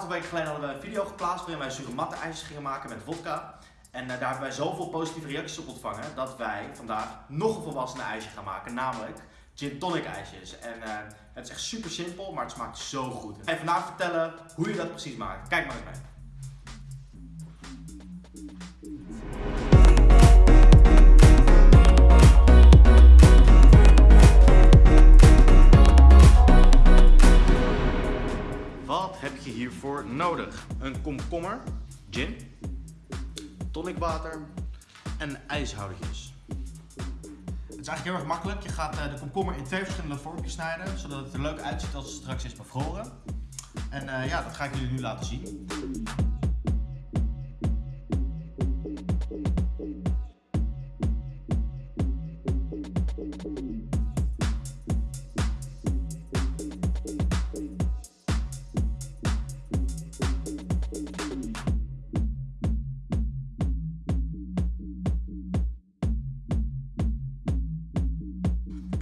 aantal weken geleden hadden we een video geplaatst waarin wij zure ijsjes gingen maken met vodka. En uh, daar hebben wij zoveel positieve reacties op ontvangen dat wij vandaag nog een volwassene ijsje gaan maken, namelijk gin tonic ijsjes. En uh, het is echt super simpel, maar het smaakt zo goed. Je vandaag vertellen hoe je dat precies maakt. Kijk maar eens mee. Nodig? Een komkommer, gin, tonicwater en ijshoudertjes. Het is eigenlijk heel erg makkelijk. Je gaat eh, de komkommer in twee verschillende vormpjes snijden, zodat het er leuk uitziet als het straks is bevroren. En uh, ja, dat ga ik jullie nu laten zien.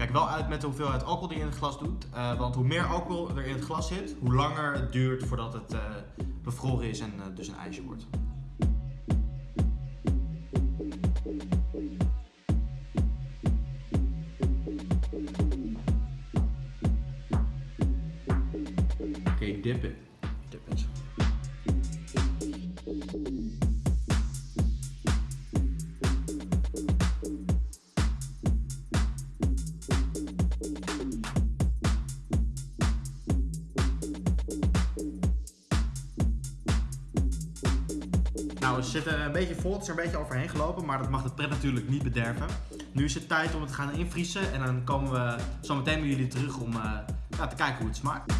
Kijk wel uit met de hoeveelheid alcohol die je in het glas doet. Uh, want hoe meer alcohol er in het glas zit, hoe langer het duurt voordat het uh, bevroren is en uh, dus een ijsje wordt. Oké, dip Nou, we zitten een beetje vol, het is er een beetje overheen gelopen, maar dat mag de pret natuurlijk niet bederven. Nu is het tijd om het te gaan invriezen en dan komen we zo meteen bij jullie terug om uh, ja, te kijken hoe het smaakt.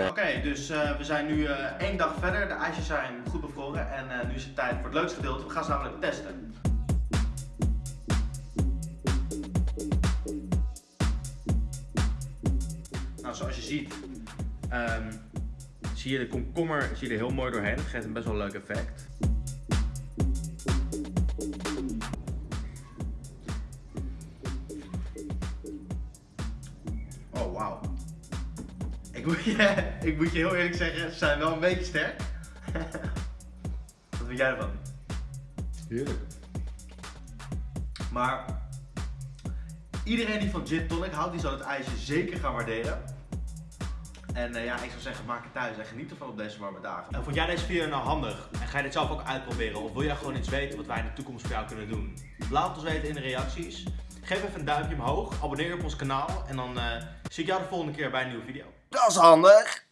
Oké, okay, dus uh, we zijn nu uh, één dag verder. De ijsjes zijn goed bevroren en nu is het tijd voor het leukste gedeelte. We gaan ze namelijk testen. Zoals je ziet, um, zie je de komkommer zie je er heel mooi doorheen. Dat geeft een best wel leuk effect. Oh, wauw. Ik moet, je, ik moet je heel eerlijk zeggen, ze zijn wel een beetje sterk. Wat vind jij ervan? Heerlijk. Maar iedereen die van gin tonic houdt, die zal het ijsje zeker gaan waarderen. En uh, ja, ik zou zeggen, maak het thuis en geniet ervan op deze warme dagen. En vond jij deze video nou handig? En ga je dit zelf ook uitproberen? Of wil jij gewoon iets weten wat wij in de toekomst voor jou kunnen doen? Laat ons weten in de reacties. Geef even een duimpje omhoog, abonneer op ons kanaal en dan uh, zie ik jou de volgende keer bij een nieuwe video. Dat is handig!